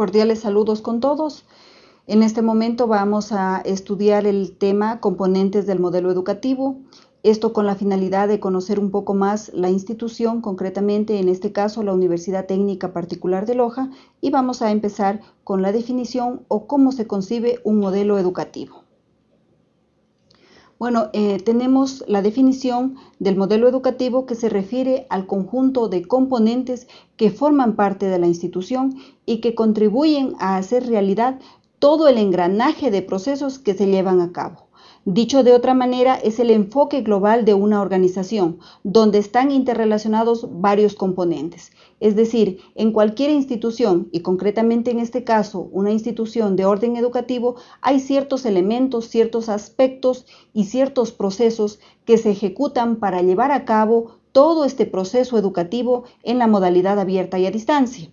Cordiales saludos con todos. En este momento vamos a estudiar el tema componentes del modelo educativo. Esto con la finalidad de conocer un poco más la institución, concretamente en este caso la Universidad Técnica Particular de Loja, y vamos a empezar con la definición o cómo se concibe un modelo educativo. Bueno, eh, tenemos la definición del modelo educativo que se refiere al conjunto de componentes que forman parte de la institución y que contribuyen a hacer realidad todo el engranaje de procesos que se llevan a cabo. Dicho de otra manera, es el enfoque global de una organización, donde están interrelacionados varios componentes. Es decir, en cualquier institución, y concretamente en este caso una institución de orden educativo, hay ciertos elementos, ciertos aspectos y ciertos procesos que se ejecutan para llevar a cabo todo este proceso educativo en la modalidad abierta y a distancia.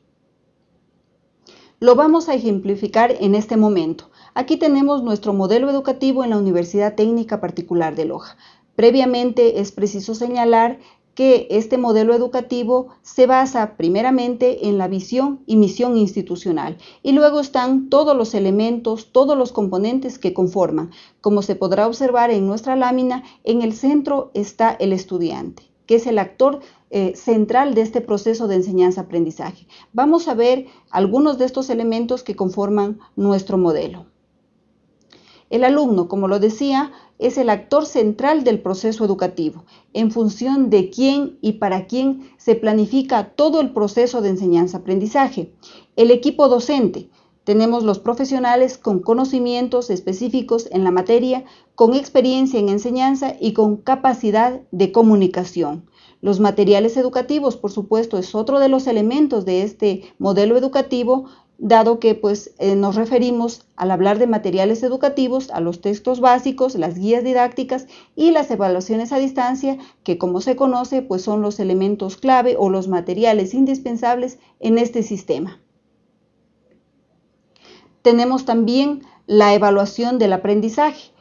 Lo vamos a ejemplificar en este momento. Aquí tenemos nuestro modelo educativo en la Universidad Técnica Particular de Loja. Previamente es preciso señalar que este modelo educativo se basa primeramente en la visión y misión institucional y luego están todos los elementos, todos los componentes que conforman. Como se podrá observar en nuestra lámina, en el centro está el estudiante que es el actor eh, central de este proceso de enseñanza-aprendizaje. Vamos a ver algunos de estos elementos que conforman nuestro modelo. El alumno, como lo decía, es el actor central del proceso educativo, en función de quién y para quién se planifica todo el proceso de enseñanza-aprendizaje. El equipo docente, tenemos los profesionales con conocimientos específicos en la materia, con experiencia en enseñanza y con capacidad de comunicación. Los materiales educativos, por supuesto, es otro de los elementos de este modelo educativo, dado que pues, eh, nos referimos al hablar de materiales educativos a los textos básicos, las guías didácticas y las evaluaciones a distancia, que como se conoce, pues son los elementos clave o los materiales indispensables en este sistema. Tenemos también la evaluación del aprendizaje.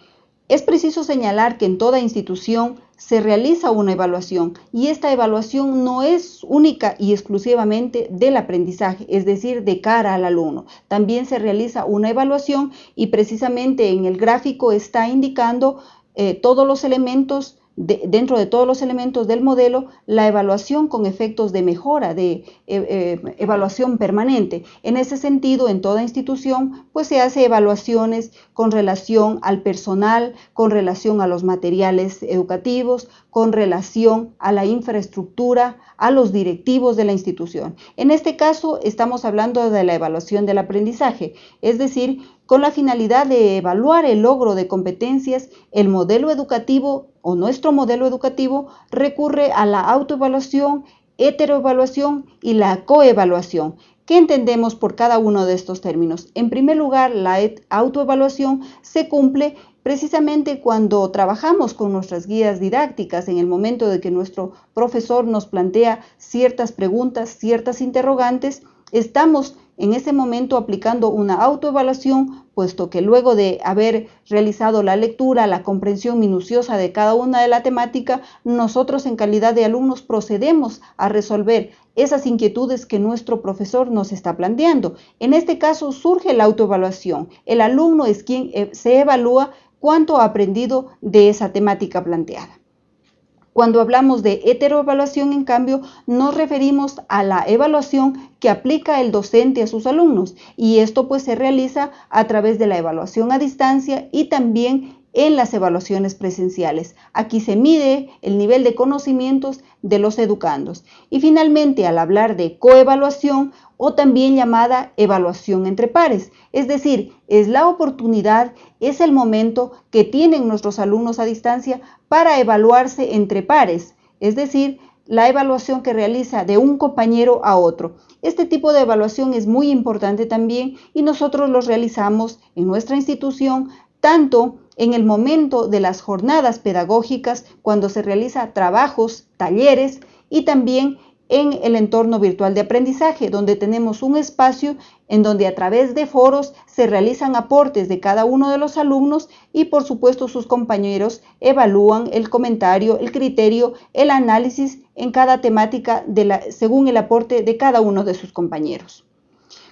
Es preciso señalar que en toda institución se realiza una evaluación y esta evaluación no es única y exclusivamente del aprendizaje, es decir, de cara al alumno. También se realiza una evaluación y precisamente en el gráfico está indicando eh, todos los elementos dentro de todos los elementos del modelo, la evaluación con efectos de mejora, de eh, eh, evaluación permanente. En ese sentido, en toda institución, pues se hace evaluaciones con relación al personal, con relación a los materiales educativos, con relación a la infraestructura, a los directivos de la institución. En este caso, estamos hablando de la evaluación del aprendizaje, es decir, con la finalidad de evaluar el logro de competencias, el modelo educativo o nuestro modelo educativo recurre a la autoevaluación, heteroevaluación y la coevaluación. ¿Qué entendemos por cada uno de estos términos? En primer lugar, la autoevaluación se cumple precisamente cuando trabajamos con nuestras guías didácticas, en el momento de que nuestro profesor nos plantea ciertas preguntas, ciertas interrogantes, estamos en ese momento aplicando una autoevaluación, puesto que luego de haber realizado la lectura, la comprensión minuciosa de cada una de la temática, nosotros en calidad de alumnos procedemos a resolver esas inquietudes que nuestro profesor nos está planteando. En este caso surge la autoevaluación. El alumno es quien eh, se evalúa cuánto ha aprendido de esa temática planteada. Cuando hablamos de heteroevaluación, en cambio, nos referimos a la evaluación que aplica el docente a sus alumnos. Y esto pues se realiza a través de la evaluación a distancia y también en las evaluaciones presenciales. Aquí se mide el nivel de conocimientos de los educandos. Y finalmente, al hablar de coevaluación o también llamada evaluación entre pares, es decir, es la oportunidad, es el momento que tienen nuestros alumnos a distancia para evaluarse entre pares, es decir, la evaluación que realiza de un compañero a otro. Este tipo de evaluación es muy importante también y nosotros los realizamos en nuestra institución tanto en el momento de las jornadas pedagógicas, cuando se realiza trabajos, talleres y también en el entorno virtual de aprendizaje, donde tenemos un espacio en donde a través de foros se realizan aportes de cada uno de los alumnos y por supuesto sus compañeros evalúan el comentario, el criterio, el análisis en cada temática según el aporte de cada uno de sus compañeros.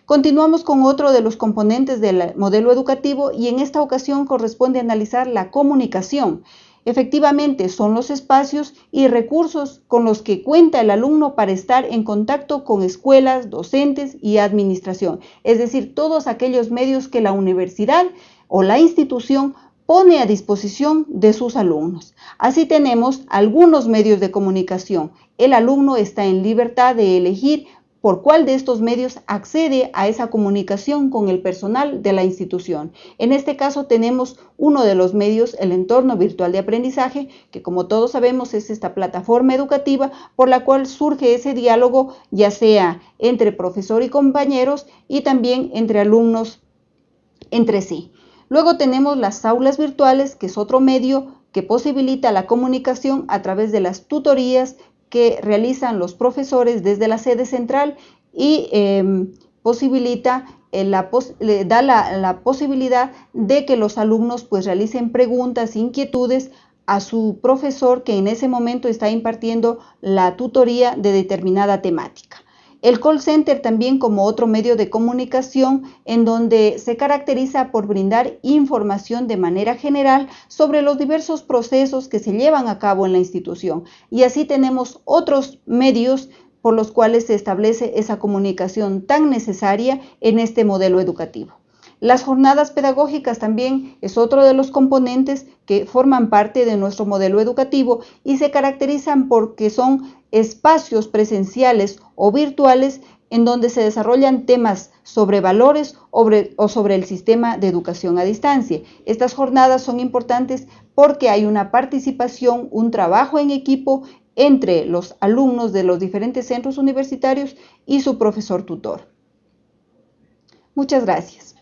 Continuamos con otro de los componentes del modelo educativo y en esta ocasión corresponde analizar la comunicación. Efectivamente, son los espacios y recursos con los que cuenta el alumno para estar en contacto con escuelas, docentes y administración, es decir, todos aquellos medios que la universidad o la institución pone a disposición de sus alumnos. Así tenemos algunos medios de comunicación. El alumno está en libertad de elegir por cuál de estos medios accede a esa comunicación con el personal de la institución. En este caso tenemos uno de los medios, el entorno virtual de aprendizaje, que como todos sabemos es esta plataforma educativa por la cual surge ese diálogo, ya sea entre profesor y compañeros y también entre alumnos entre sí. Luego tenemos las aulas virtuales, que es otro medio que posibilita la comunicación a través de las tutorías que realizan los profesores desde la sede central y em, posibilita eh, la le da la, posibilidad de que los alumnos pues realicen preguntas, inquietudes a su profesor que en ese momento está impartiendo la tutoría de determinada temática. El call center también como otro medio de comunicación en donde se caracteriza por brindar información de manera general sobre los diversos procesos que se llevan a cabo en la institución. Y así tenemos otros medios por los cuales se establece esa comunicación tan necesaria en este modelo educativo. Las jornadas pedagógicas también es otro de los componentes que forman parte de nuestro modelo educativo y se caracterizan porque son espacios presenciales o virtuales en donde se desarrollan temas sobre valores o sobre el sistema de educación a distancia. Estas jornadas son importantes porque hay una participación, un trabajo en equipo entre los alumnos de los diferentes centros universitarios y su profesor tutor. Muchas gracias.